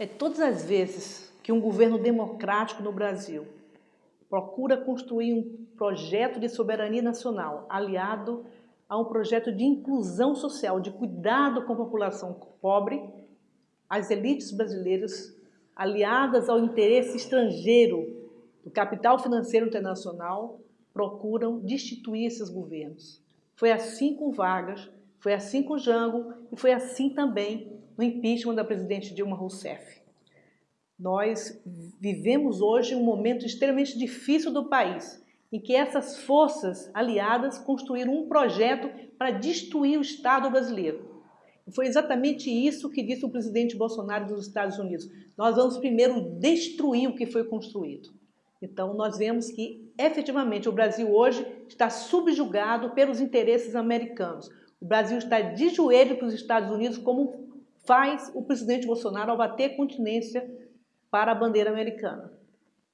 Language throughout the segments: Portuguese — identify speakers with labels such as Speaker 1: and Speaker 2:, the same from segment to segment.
Speaker 1: É todas as vezes que um governo democrático no Brasil procura construir um projeto de soberania nacional aliado a um projeto de inclusão social, de cuidado com a população pobre, as elites brasileiras, aliadas ao interesse estrangeiro do capital financeiro internacional, procuram destituir esses governos. Foi assim com Vargas, foi assim com Jango e foi assim também no impeachment da presidente Dilma Rousseff. Nós vivemos hoje um momento extremamente difícil do país, em que essas forças aliadas construíram um projeto para destruir o Estado brasileiro. E foi exatamente isso que disse o presidente Bolsonaro dos Estados Unidos. Nós vamos primeiro destruir o que foi construído. Então, nós vemos que, efetivamente, o Brasil hoje está subjugado pelos interesses americanos. O Brasil está de joelho para os Estados Unidos, como faz o presidente Bolsonaro ao bater continência para a bandeira americana.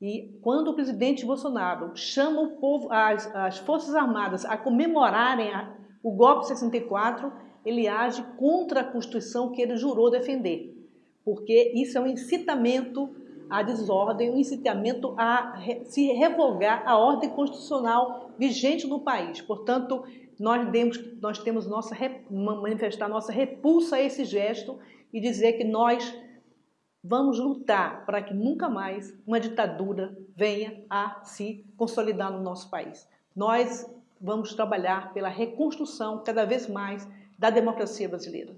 Speaker 1: E quando o presidente Bolsonaro chama o povo, as, as Forças Armadas a comemorarem a, o golpe de 64, ele age contra a Constituição que ele jurou defender, porque isso é um incitamento à desordem, um incitamento a se revogar a ordem constitucional vigente no país. Portanto, nós, demos, nós temos nossa, manifestar nossa repulsa a esse gesto e dizer que nós vamos lutar para que nunca mais uma ditadura venha a se consolidar no nosso país. Nós vamos trabalhar pela reconstrução cada vez mais da democracia brasileira.